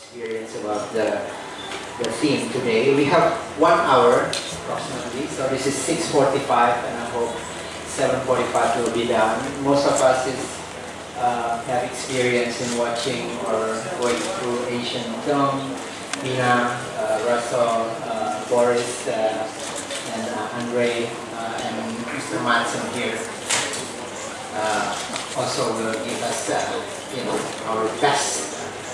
experience about the, the theme today. We have one hour approximately, so this is 6.45 and I hope 7.45 will be done. Most of us is, uh, have experience in watching or going through Asian film. Mina, uh, Russell, uh, Boris, uh, and uh, Andre, uh, and Mr. Matson here also will give us, you know, our best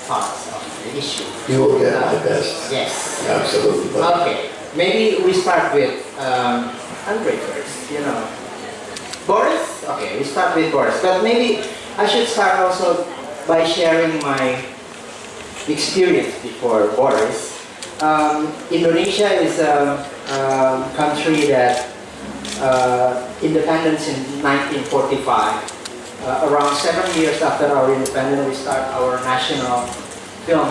thoughts of the issue. You will get my best. Yes. Absolutely. But Okay, maybe we start with um, Andre first, you know. Boris? Okay, we start with Boris. But maybe I should start also by sharing my experience before Boris. Um, Indonesia is a, a country that uh, independence in 1945. Uh, around seven years after our independence, we start our national film,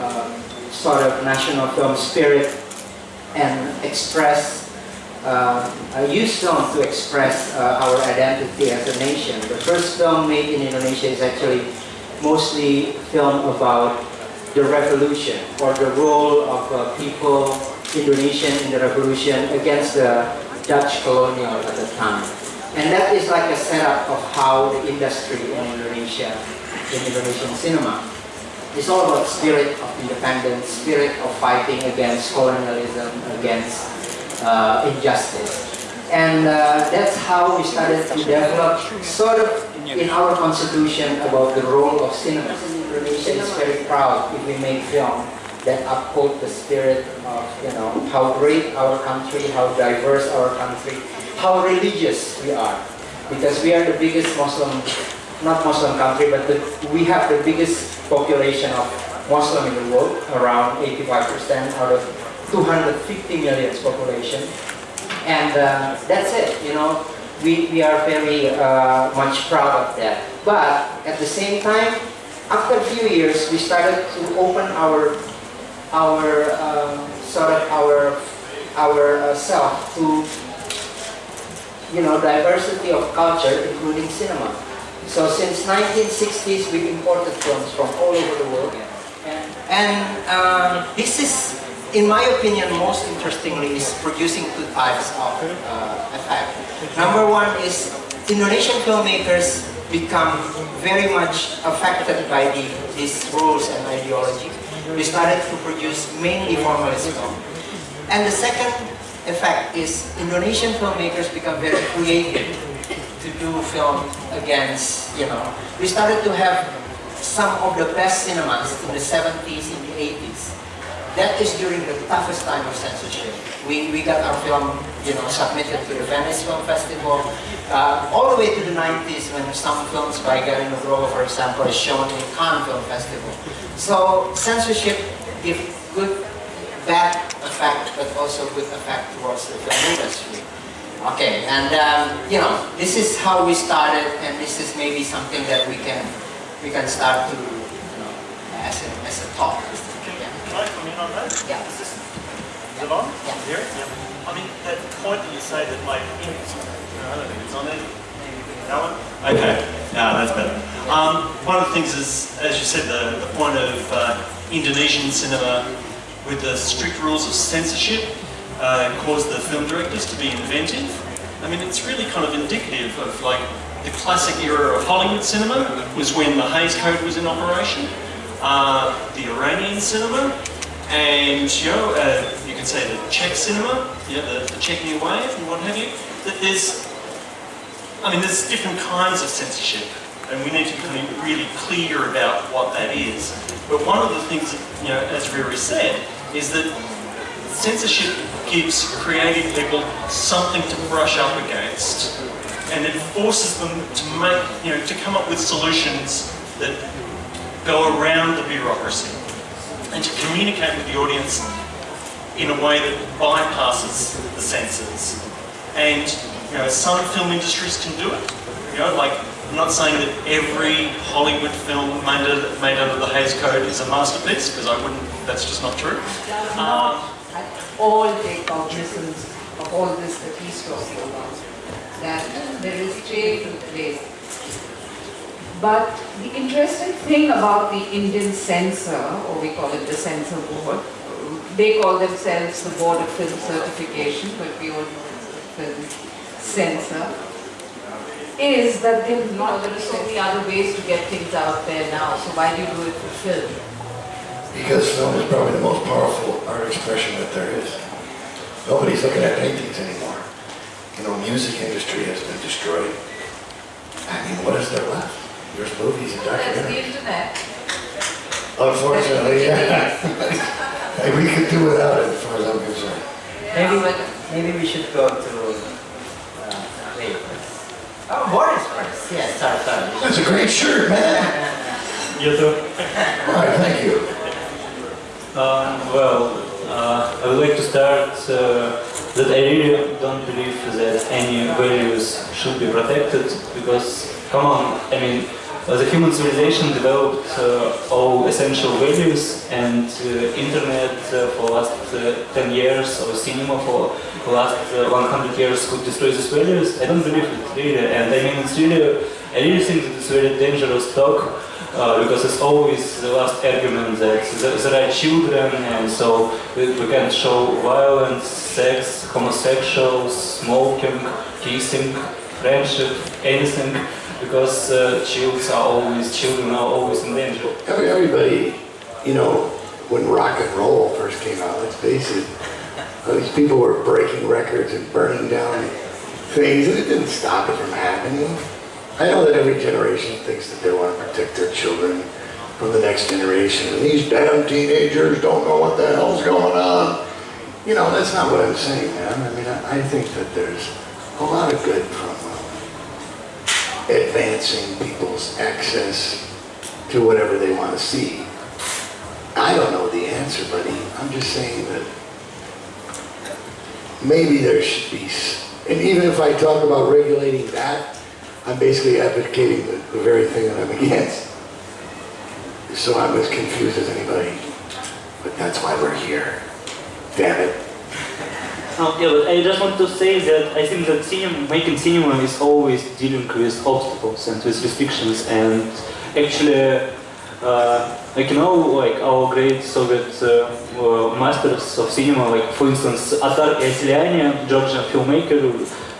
um, sort of national film spirit and express, uh, use film to express uh, our identity as a nation. The first film made in Indonesia is actually mostly film about the revolution or the role of uh, people, Indonesian in the revolution against the Dutch colonial at the time. And that is like a setup of how the industry in Indonesia, in Indonesian cinema, is all about spirit of independence, spirit of fighting against colonialism, against uh, injustice. And uh, that's how we started to develop sort of in our constitution about the role of cinema. Indonesia is very proud if we make film that uphold the spirit of, you know, how great our country, how diverse our country, how religious we are. Because we are the biggest Muslim, not Muslim country, but the, we have the biggest population of Muslim in the world, around 85% out of 250 million population. And uh, that's it, you know, we, we are very uh, much proud of that. But at the same time, after a few years, we started to open our our um, sort of our our uh, self to you know diversity of culture, including cinema. So since 1960s, we imported films from all over the world, and, um, this is, in my opinion, most interestingly, is producing two types of uh, effect. Number one is Indonesian filmmakers become very much affected by the, these rules and ideology. We started to produce mainly formalist film. And the second effect is Indonesian filmmakers become very creative to do film against, you know. We started to have some of the best cinemas in the 70s, in the 80s. That is during the toughest time of censorship. We, we got our film, you know, submitted to the Venice Film Festival, uh, all the way to the 90s when some films by Garin Nugroho, for example, is shown in Cannes Film Festival. So censorship gives good, bad effect, but also good effect towards the film industry. Okay, and um, you know, this is how we started, and this is maybe something that we can we can start to, you know, as a, as a talk. Yeah. Can I come in on that? Yeah. Is this is it on? Yeah. Here? Yeah. I mean, that point that you say that like, I don't think it's on there. That one? Okay, yeah, that's better. Um, one of the things is, as you said, the, the point of uh, Indonesian cinema with the strict rules of censorship uh, caused the film directors to be inventive. I mean, it's really kind of indicative of like the classic era of Hollywood cinema was when the Hays Code was in operation, uh, the Iranian cinema, and you know, uh, you can say the Czech cinema, you know, the, the Czech New Wave and what have you. That there's, I mean, there's different kinds of censorship, and we need to be really clear about what that is. But one of the things, you know, as Riri said, is that censorship gives creative people something to brush up against, and it forces them to make, you know, to come up with solutions that go around the bureaucracy and to communicate with the audience in a way that bypasses the senses. And you know, some film industries can do it. You know, like I'm not saying that every Hollywood film made, out- made under the Hays Code is a masterpiece, because I wouldn't. That's just not true. Um, at all take cognizance of all this that he's talking about. That there is trade in place. But the interesting thing about the Indian censor, or we call it the censor board, they call themselves the Board of Film Certification, but we all know it's the film censor, is that they, you know, there are so many other ways to get things out there now, so why do you do it for film? Because film is probably the most powerful art expression that there is. Nobody's looking at paintings anymore. You know, music industry has been destroyed. I mean, what is there left? There's movies and That's the documentaries. internet. Unfortunately, yeah. Hey, we could do without it, as far as I'm concerned. Maybe, but- maybe we should go to, uh, wait. Oh, Boris first. Yes, sorry, sorry. That's a great shirt, man. You too. All right, thank you. Um, well, uh, I would like to start uh, that I really don't believe that any values should be protected because, come on, I mean, uh, the human civilization developed uh, all essential values and uh, internet uh, for last uh, 10 years or cinema for the last uh, 100 years could destroy these values. I don't believe it really and I mean it's really, I really think that it's very dangerous talk because it's always the last argument that there are children and so we, we can show violence, sex, homosexuals, smoking, kissing, friendship, anything because uh, children are always, children are always in danger. Every- Everybody, you know, when rock and roll first came out, let's face it, these people were breaking records and burning down things, and it didn't stop it from happening. I know that every generation thinks that they want to protect their children from the next generation, and these damn teenagers don't know what the hell's going on. You know, that's not what I'm saying, man. I mean, I, think that there's a lot of good from advancing people's access to whatever they want to see. I don't know the answer, buddy. I'm just saying that maybe there should be, and even if I talk about regulating that, I'm basically advocating the, the very thing that I'm against. So I'm as confused as anybody. But that's why we're here. Damn it. Oh, yeah, but I just want to say that I think that cinema, making cinema is always dealing with obstacles and with restrictions and actually, uh, like you know, like our great Soviet uh, uh, masters of cinema, like for instance, Otar Iosseliani, Georgian filmmaker,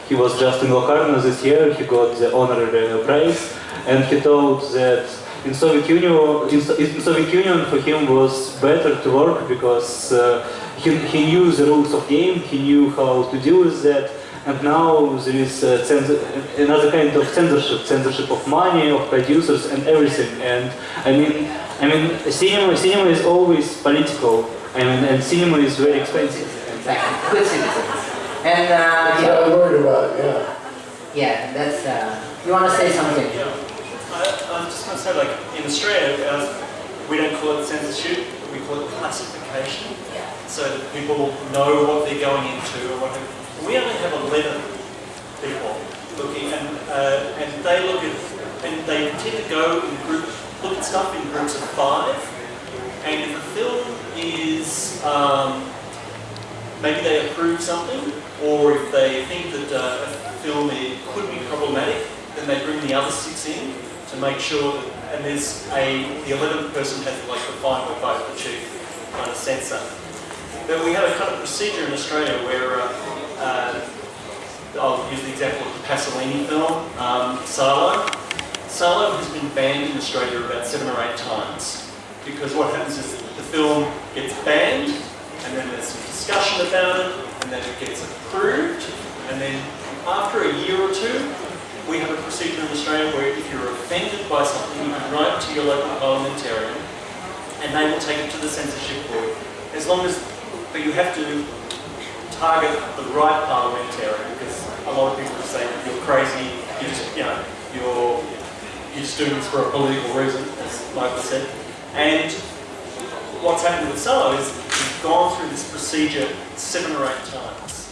he was just in Locarno this year, he got the honorary prize and he told that in Soviet Union, in, in Soviet Union for him was better to work because uh, he, he knew the rules of game, he knew how to deal with that, and now there is uh, censor, another kind of censorship, censorship of money, of producers, and everything. And I mean, I mean, cinema, cinema is always political. I mean, and cinema is very expensive. And Exactly. Good citizens. And, uh, That's what yeah, I'm worried about, yeah. yeah, that's, uh, you want to say something? Yeah, I, I'm just going to say, like, in Australia, uh, we don't call it censorship, we call it classification. So that people know what they're going into or what We only have 11 people looking, and, uh, and they look at, and they tend to go in group, look at stuff in groups of five. And if a film is, um, maybe they approve something, or if they think that uh, a film could be problematic, then they bring the other six in to make sure that, and there's a, the 11th person has like the final vote, the chief kind of censor. But we have a kind of procedure in Australia where, uh, uh, I'll use the example of the Pasolini film, um, Salo. Salo has been banned in Australia about seven or eight times because what happens is the film gets banned and then there's some discussion about it and then it gets approved and then after a year or two we have a procedure in Australia where if you're offended by something you can write to your local parliamentarian and they will take it to the censorship board as long as but you have to target the right parliamentarian because a lot of people say you're crazy you just you know you're you're just doing this for a political reason as Michael said and what's happened with Salo is we've gone through this procedure seven or eight times.